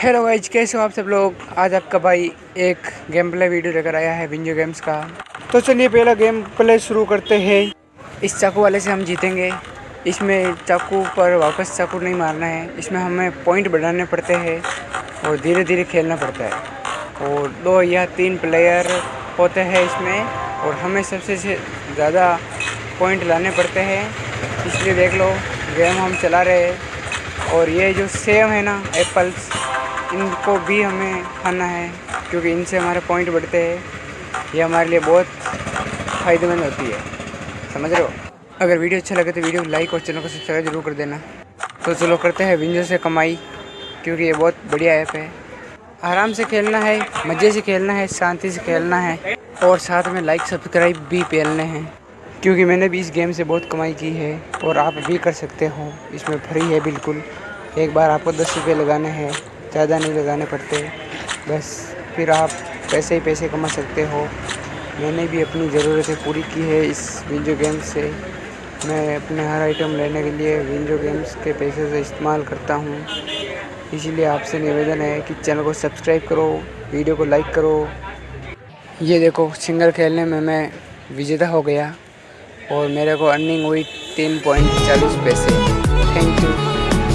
Hello guys कैसे हो आप सब लोग? आज आपका भाई एक गेम प्ले वीडियो लेकर आया है विंजो गेम्स का। तो चलिए पहला गेम प्ले शुरू करते हैं। इस चाकू वाले से हम जीतेंगे। इसमें चाकू पर वापस चाकू नहीं मारना है। इसमें हमें पॉइंट बढ़ाने पड़ते हैं और धीरे धीरे खेलना पड़ता है। और दो या तीन प्लेयर होते हैं इसमें और हमें सबसे ज़्यादा पॉइंट लाने पड़ते हैं। इसलिए देख लो गेम हम चला रहे हैं। और ये जो सेम है ना एप्पल्स इनको भी हमें खाना है, क्योंकि इनसे हमारे पॉइंट बढ़ते हैं। ये हमारे लिए बहुत फ़ायदेमंद होती है। समझ रहे हो? अगर वीडियो अच्छा लगे तो वीडियो को लाइक और चैनल को सब्सक्राइब ज़रूर कर देना। तो चलो करते हैं विंजो से कमाई, क्योंकि ये बहुत बढ़िया ऐप है। आराम से खेलना है, मज़े से खेलना है, शांति से खेलना है, और साथ में लाइक सब्सक्राइब भी पेलने हैं। क्योंकि मैंने भी इस गेम से बहुत कमाई की है, और आप भी कर सकते हो। इसमें फ्री है बिल्कुल। एक बार आपको दस रुपये लगाने हैं। ज़्यादा नहीं लगाने पड़ते। बस फिर आप पैसे ही पैसे कमा सकते हो। मैंने भी अपनी ज़रूरतें पूरी की है इस विंजो गेम्स से। मैं अपने हर आइटम लेने के लिए विंजो गेम्स के पैसे से इस्तेमाल करता हूँ। इसीलिए आपसे निवेदन है कि चैनल को सब्सक्राइब करो, वीडियो को लाइक करो। ये देखो, सिंगल खेलने में मैं विजेता हो गया और मेरे को अर्निंग हुई तीन पॉइंट चालीस पैसे। Thank you.